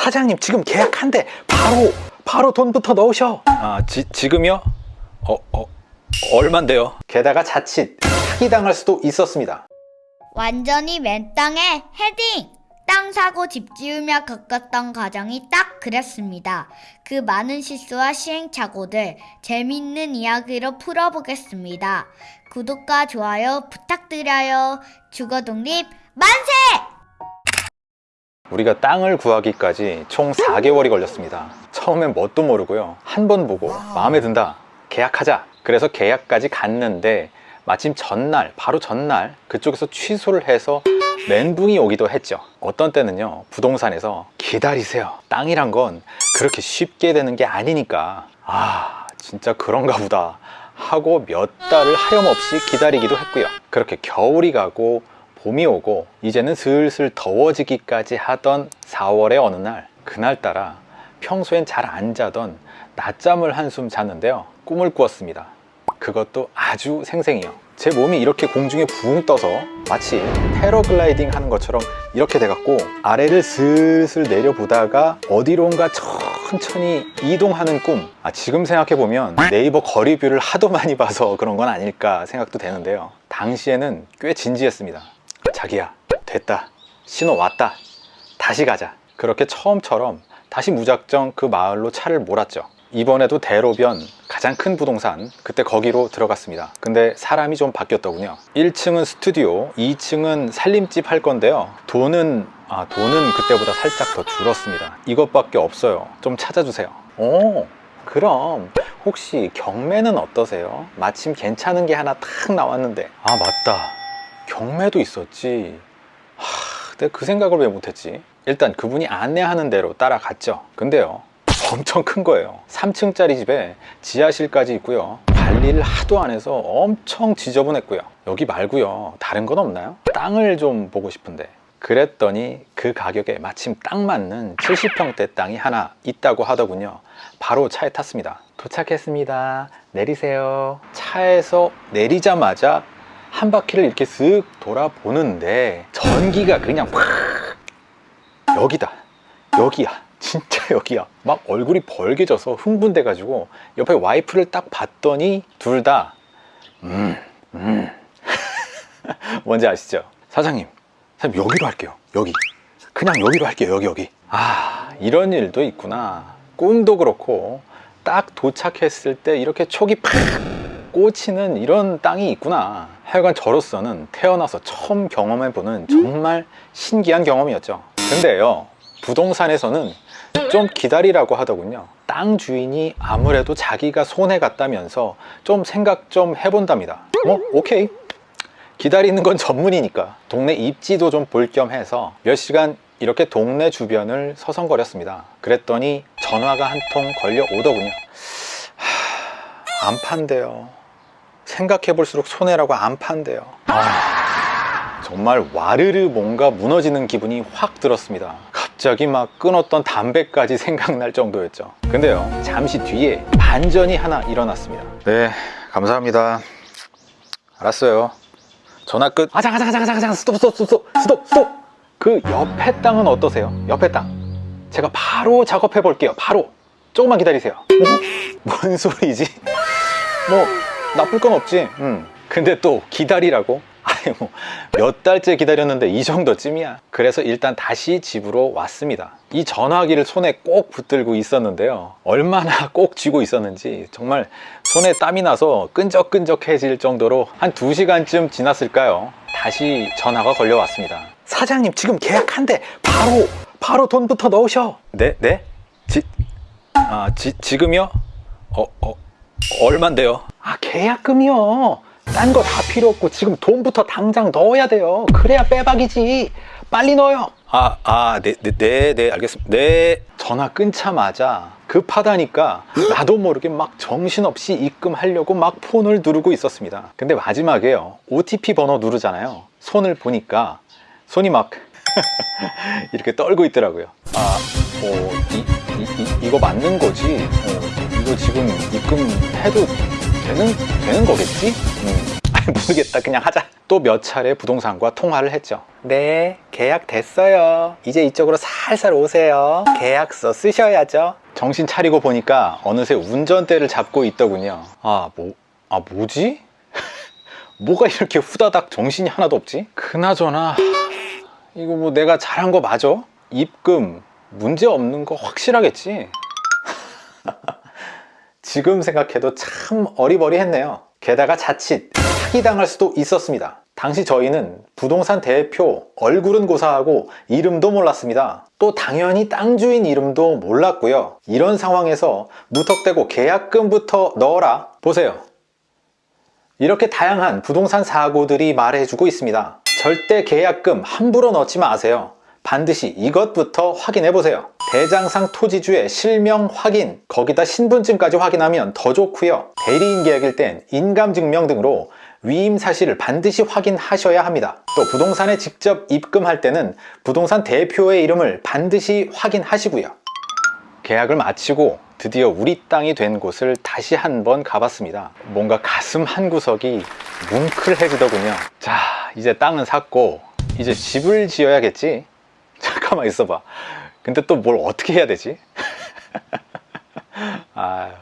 사장님 지금 계약한대 바로 바로 돈부터 넣으셔 아 지, 지금요? 어, 어 얼만데요? 게다가 자칫 사기당할 수도 있었습니다 완전히 맨 땅에 헤딩! 땅 사고 집 지으며 겪었던 과정이 딱 그랬습니다. 그 많은 실수와 시행착오들 재미있는 이야기로 풀어보겠습니다. 구독과 좋아요 부탁드려요. 주거독립 만세! 우리가 땅을 구하기까지 총 4개월이 걸렸습니다. 처음엔 뭣도 모르고요. 한 번 보고 마음에 든다 계약하자. 그래서 계약까지 갔는데 마침 전날 바로 전날 그쪽에서 취소를 해서 멘붕이 오기도 했죠. 어떤 때는요 부동산에서 기다리세요. 땅이란 건 그렇게 쉽게 되는 게 아니니까. 아 진짜 그런가 보다 하고 몇 달을 하염없이 기다리기도 했고요. 그렇게 겨울이 가고 봄이 오고 이제는 슬슬 더워지기까지 하던 4월의 어느 날 그날따라 평소엔 잘 안 자던 낮잠을 한숨 잤는데요. 꿈을 꾸었습니다. 그것도 아주 생생해요. 제 몸이 이렇게 공중에 붕 떠서 마치 패러글라이딩 하는 것처럼 이렇게 돼갖고 아래를 슬슬 내려보다가 어디론가 천천히 이동하는 꿈. 아, 지금 생각해보면 네이버 거리뷰를 하도 많이 봐서 그런 건 아닐까 생각도 되는데요. 당시에는 꽤 진지했습니다 자기야 됐다. 신호 왔다. 다시 가자. 그렇게 처음처럼 다시 무작정 그 마을로 차를 몰았죠. 이번에도 대로변 가장 큰 부동산 그때 거기로 들어갔습니다. 근데 사람이 좀 바뀌었더군요. 1층은 스튜디오 2층은 살림집 할 건데요. 돈은 아 돈은 그때보다 살짝 더 줄었습니다. 이것밖에 없어요. 좀 찾아주세요. 오 그럼 혹시 경매는 어떠세요? 마침 괜찮은 게 하나 탁 나왔는데. 아 맞다 경매도 있었지. 하, 내가 그 생각을 왜 못했지? 일단 그분이 안내하는 대로 따라갔죠. 근데요 엄청 큰 거예요. 3층짜리 집에 지하실까지 있고요. 관리를 하도 안 해서 엄청 지저분했고요. 여기 말고요 다른 건 없나요? 땅을 좀 보고 싶은데. 그랬더니 그 가격에 마침 딱 맞는 70평대 땅이 하나 있다고 하더군요. 바로 차에 탔습니다. 도착했습니다. 내리세요. 차에서 내리자마자 한 바퀴를 이렇게 쓱 돌아보는데 전기가 그냥 확 여기다 여기야 진짜 여기야. 막 얼굴이 벌개져서 흥분돼 가지고 옆에 와이프를 딱 봤더니 둘 다 음, 음. 뭔지 아시죠? 사장님 사장님 여기로 할게요 여기. 그냥 여기로 할게요 여기 여기. 아 이런 일도 있구나. 꿈도 그렇고 딱 도착했을 때 이렇게 촉이 팍 꽂히는 이런 땅이 있구나 하여간 저로서는 태어나서 처음 경험해보는 정말 신기한 경험이었죠. 근데요 부동산에서는 좀 기다리라고 하더군요. 땅 주인이 아무래도 자기가 손해 갔다면서 좀 생각 좀 해본답니다. 뭐 오케이. 기다리는 건 전문이니까 동네 입지도 좀 볼 겸 해서 몇 시간 이렇게 동네 주변을 서성거렸습니다. 그랬더니 전화가 한 통 걸려 오더군요. 하, 안 판대요 생각해 볼수록 손해라고 안 판대요. 아, 정말 와르르 뭔가 무너지는 기분이 확 들었습니다. 갑자기 막 끊었던 담배까지 생각날 정도였죠. 근데요 잠시 뒤에 반전이 하나 일어났습니다. 네 감사합니다. 알았어요. 전화 끝. 아장 아장 아장 아장 스톱 스톱 스톱 스톱 스톱. 그 옆에 땅은 어떠세요? 옆에 땅. 제가 바로 작업해 볼게요. 바로. 조금만 기다리세요. 어? 뭔 소리지? 뭐 나쁠 건 없지 음. 근데 또 기다리라고? 아니 뭐 몇 달째 기다렸는데 이 정도쯤이야 그래서 일단 다시 집으로 왔습니다 이 전화기를 손에 꼭 붙들고 있었는데요 얼마나 꼭 쥐고 있었는지 정말 손에 땀이 나서 끈적끈적해질 정도로 한 2시간쯤 지났을까요 다시 전화가 걸려왔습니다 사장님 지금 계약한대 바로 바로 돈부터 넣으셔 네? 네? 지, 아, 지, 지금요? 어, 어, 얼만데요? 아 계약금이요 딴 거 다 필요 없고 지금 돈부터 당장 넣어야 돼요 그래야 빼박이지 빨리 넣어요 아, 아, 네, 네, 네, 네, 알겠습니다. 네. 전화 끊자마자 급하다니까 나도 모르게 막 정신없이 입금하려고 막 폰을 누르고 있었습니다. 근데 마지막에요. OTP 번호 누르잖아요. 손을 보니까 손이 막 이렇게 떨고 있더라고요. 아, 어, 이, 이, 이, 거 맞는 거지? 어, 이거 지금 입금해도 되는, 되는 거겠지? 음. 모르겠다 그냥 하자 또 몇 차례 부동산과 통화를 했죠 네 계약 됐어요 이제 이쪽으로 살살 오세요 계약서 쓰셔야죠 정신 차리고 보니까 어느새 운전대를 잡고 있더군요 아 뭐, 아 뭐지? 뭐가 이렇게 후다닥 정신이 하나도 없지? 그나저나 이거 뭐 내가 잘한 거 맞아? 입금 문제 없는 거 확실하겠지? 지금 생각해도 참 어리버리했네요. 게다가 자칫 사기당할 수도 있었습니다. 당시 저희는 부동산 대표 얼굴은 고사하고 이름도 몰랐습니다. 또 당연히 땅 주인 이름도 몰랐고요. 이런 상황에서 무턱대고 계약금부터 넣어라. 보세요. 이렇게 다양한 부동산 사고들이 말해주고 있습니다. 절대 계약금 함부로 넣지 마세요. 반드시 이것부터 확인해 보세요. 대장상 토지주의 실명 확인, 거기다 신분증까지 확인하면 더 좋고요. 대리인 계약일 땐 인감증명 등으로 위임 사실을 반드시 확인하셔야 합니다. 또 부동산에 직접 입금할 때는 부동산 대표의 이름을 반드시 확인하시고요. 계약을 마치고 드디어 우리 땅이 된 곳을 다시 한번 가봤습니다. 뭔가 가슴 한 구석이 뭉클해지더군요. 자, 이제 땅은 샀고 이제 집을 지어야겠지? 잠깐만 있어봐. 근데 또 뭘 어떻게 해야 되지? 아유.